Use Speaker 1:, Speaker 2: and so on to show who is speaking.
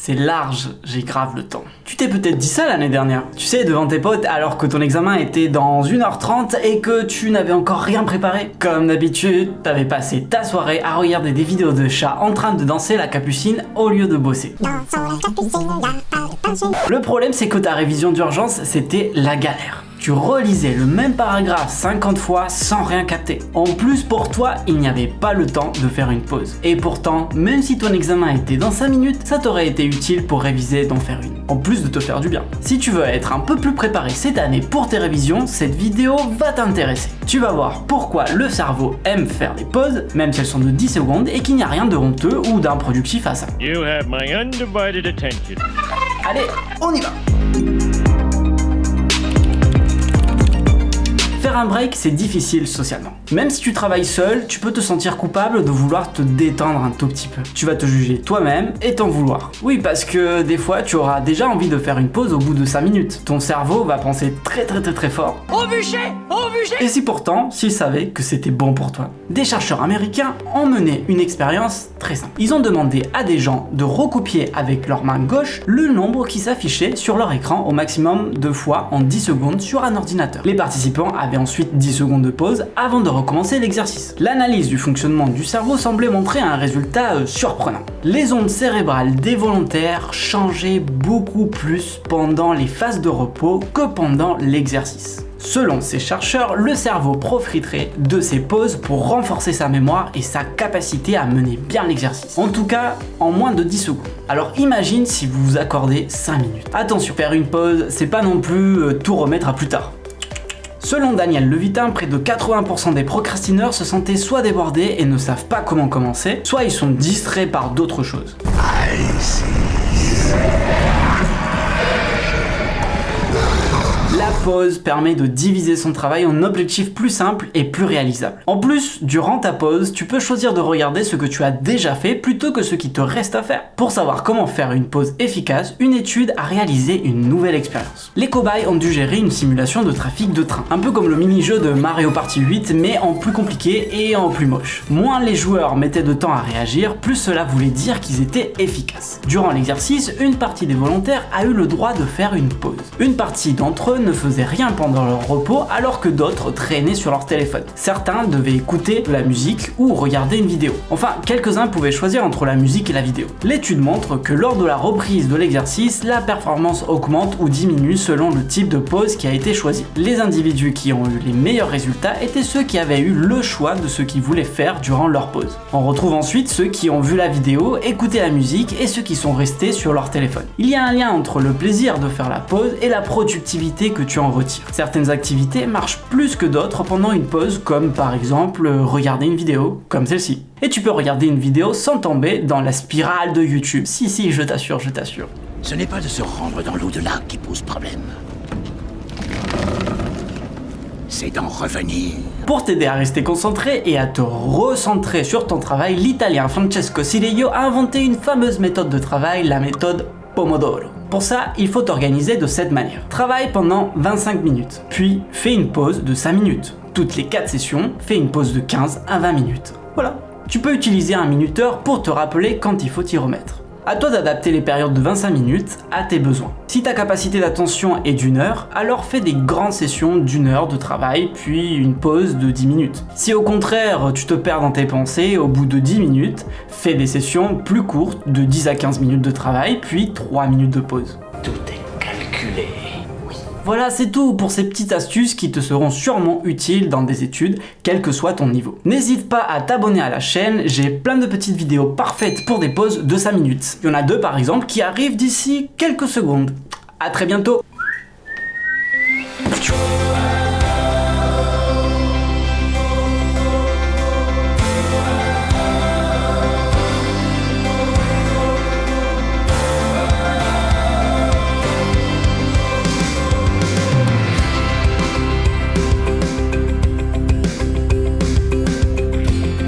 Speaker 1: C'est large, j'ai grave le temps. Tu t'es peut-être dit ça l'année dernière. Tu sais, devant tes potes, alors que ton examen était dans 1h30 et que tu n'avais encore rien préparé. Comme d'habitude, t'avais passé ta soirée à regarder des vidéos de chats en train de danser la capucine au lieu de bosser. Le problème, c'est que ta révision d'urgence, c'était la galère tu relisais le même paragraphe 50 fois sans rien capter. En plus pour toi, il n'y avait pas le temps de faire une pause. Et pourtant, même si ton examen était dans 5 minutes, ça t'aurait été utile pour réviser et d'en faire une. En plus de te faire du bien. Si tu veux être un peu plus préparé cette année pour tes révisions, cette vidéo va t'intéresser. Tu vas voir pourquoi le cerveau aime faire des pauses, même si elles sont de 10 secondes, et qu'il n'y a rien de honteux ou d'improductif à ça. Allez, on y va Faire un break, c'est difficile socialement. Même si tu travailles seul, tu peux te sentir coupable de vouloir te détendre un tout petit peu. Tu vas te juger toi-même et t'en vouloir. Oui, parce que des fois, tu auras déjà envie de faire une pause au bout de 5 minutes. Ton cerveau va penser très très très très fort. Au bûcher Au bûcher Et si pourtant, s'il savait que c'était bon pour toi Des chercheurs américains ont mené une expérience très simple. Ils ont demandé à des gens de recopier avec leur main gauche le nombre qui s'affichait sur leur écran au maximum de fois en 10 secondes sur un ordinateur. Les participants avaient ensuite 10 secondes de pause avant de recommencer l'exercice. L'analyse du fonctionnement du cerveau semblait montrer un résultat euh, surprenant. Les ondes cérébrales des volontaires changeaient beaucoup plus pendant les phases de repos que pendant l'exercice. Selon ces chercheurs, le cerveau profiterait de ces pauses pour renforcer sa mémoire et sa capacité à mener bien l'exercice. En tout cas, en moins de 10 secondes. Alors imagine si vous vous accordez 5 minutes. Attention, faire une pause, c'est pas non plus euh, tout remettre à plus tard. Selon Daniel Levitin, près de 80% des procrastineurs se sentaient soit débordés et ne savent pas comment commencer, soit ils sont distraits par d'autres choses pause permet de diviser son travail en objectifs plus simples et plus réalisables. En plus, durant ta pause, tu peux choisir de regarder ce que tu as déjà fait plutôt que ce qui te reste à faire. Pour savoir comment faire une pause efficace, une étude a réalisé une nouvelle expérience. Les cobayes ont dû gérer une simulation de trafic de train, un peu comme le mini-jeu de Mario Party 8 mais en plus compliqué et en plus moche. Moins les joueurs mettaient de temps à réagir, plus cela voulait dire qu'ils étaient efficaces. Durant l'exercice, une partie des volontaires a eu le droit de faire une pause. Une partie d'entre eux ne faisait rien pendant leur repos alors que d'autres traînaient sur leur téléphone. Certains devaient écouter la musique ou regarder une vidéo. Enfin, quelques-uns pouvaient choisir entre la musique et la vidéo. L'étude montre que lors de la reprise de l'exercice, la performance augmente ou diminue selon le type de pause qui a été choisi. Les individus qui ont eu les meilleurs résultats étaient ceux qui avaient eu le choix de ce qu'ils voulaient faire durant leur pause. On retrouve ensuite ceux qui ont vu la vidéo, écouté la musique et ceux qui sont restés sur leur téléphone. Il y a un lien entre le plaisir de faire la pause et la productivité que tu en retire. Certaines activités marchent plus que d'autres pendant une pause, comme par exemple euh, regarder une vidéo, comme celle-ci. Et tu peux regarder une vidéo sans tomber dans la spirale de YouTube. Si, si, je t'assure, je t'assure.
Speaker 2: Ce n'est pas de se rendre dans l'au-delà qui pose problème. C'est d'en revenir.
Speaker 1: Pour t'aider à rester concentré et à te recentrer sur ton travail, l'italien Francesco Cirillo a inventé une fameuse méthode de travail, la méthode Pomodoro. Pour ça, il faut t'organiser de cette manière. Travaille pendant 25 minutes, puis fais une pause de 5 minutes. Toutes les 4 sessions, fais une pause de 15 à 20 minutes. Voilà. Tu peux utiliser un minuteur pour te rappeler quand il faut t'y remettre. À toi d'adapter les périodes de 25 minutes à tes besoins. Si ta capacité d'attention est d'une heure, alors fais des grandes sessions d'une heure de travail, puis une pause de 10 minutes. Si au contraire tu te perds dans tes pensées au bout de 10 minutes, fais des sessions plus courtes de 10 à 15 minutes de travail, puis 3 minutes de pause.
Speaker 2: Tout est calculé.
Speaker 1: Voilà, c'est tout pour ces petites astuces qui te seront sûrement utiles dans des études, quel que soit ton niveau. N'hésite pas à t'abonner à la chaîne, j'ai plein de petites vidéos parfaites pour des pauses de 5 minutes. Il y en a deux par exemple qui arrivent d'ici quelques secondes. A très bientôt